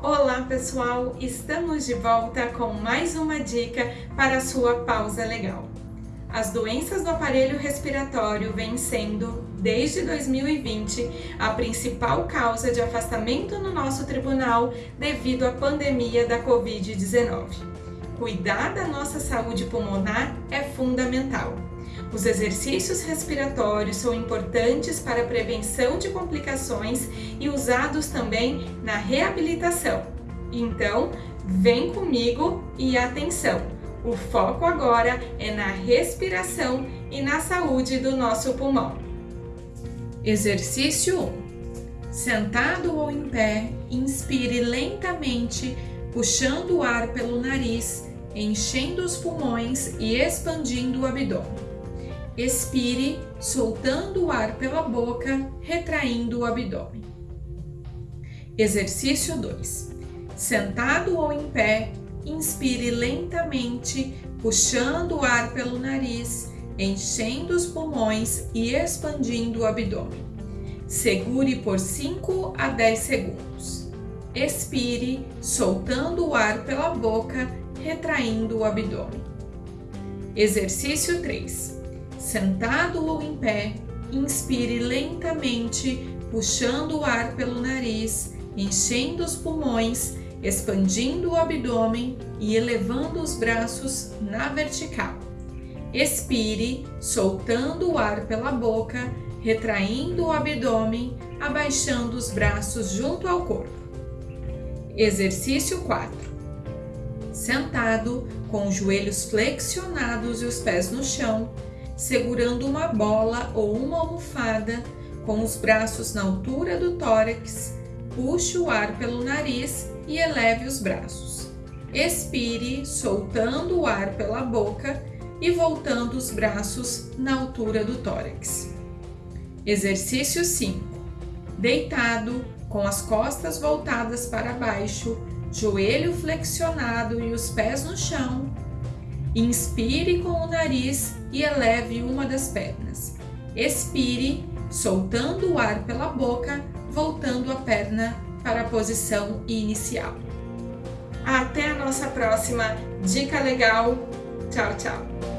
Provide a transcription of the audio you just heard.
Olá pessoal, estamos de volta com mais uma dica para a sua pausa legal. As doenças do aparelho respiratório vêm sendo, desde 2020, a principal causa de afastamento no nosso tribunal devido à pandemia da Covid-19. Cuidar da nossa saúde pulmonar é fundamental. Os exercícios respiratórios são importantes para a prevenção de complicações e usados também na reabilitação. Então, vem comigo e atenção! O foco agora é na respiração e na saúde do nosso pulmão. Exercício 1. Sentado ou em pé, inspire lentamente, puxando o ar pelo nariz, enchendo os pulmões e expandindo o abdômen. Expire, soltando o ar pela boca, retraindo o abdômen. Exercício 2. Sentado ou em pé, Inspire lentamente, puxando o ar pelo nariz, enchendo os pulmões e expandindo o abdômen. Segure por 5 a 10 segundos. Expire, soltando o ar pela boca, retraindo o abdômen. Exercício 3. Sentado ou em pé, inspire lentamente, puxando o ar pelo nariz, enchendo os pulmões expandindo o abdômen e elevando os braços na vertical. Expire, soltando o ar pela boca, retraindo o abdômen, abaixando os braços junto ao corpo. Exercício 4. Sentado, com os joelhos flexionados e os pés no chão, segurando uma bola ou uma almofada, com os braços na altura do tórax, puxe o ar pelo nariz e eleve os braços. Expire, soltando o ar pela boca e voltando os braços na altura do tórax. Exercício 5. Deitado, com as costas voltadas para baixo, joelho flexionado e os pés no chão. Inspire com o nariz e eleve uma das pernas. Expire, soltando o ar pela boca, voltando a perna para a posição inicial. Até a nossa próxima dica legal. Tchau, tchau.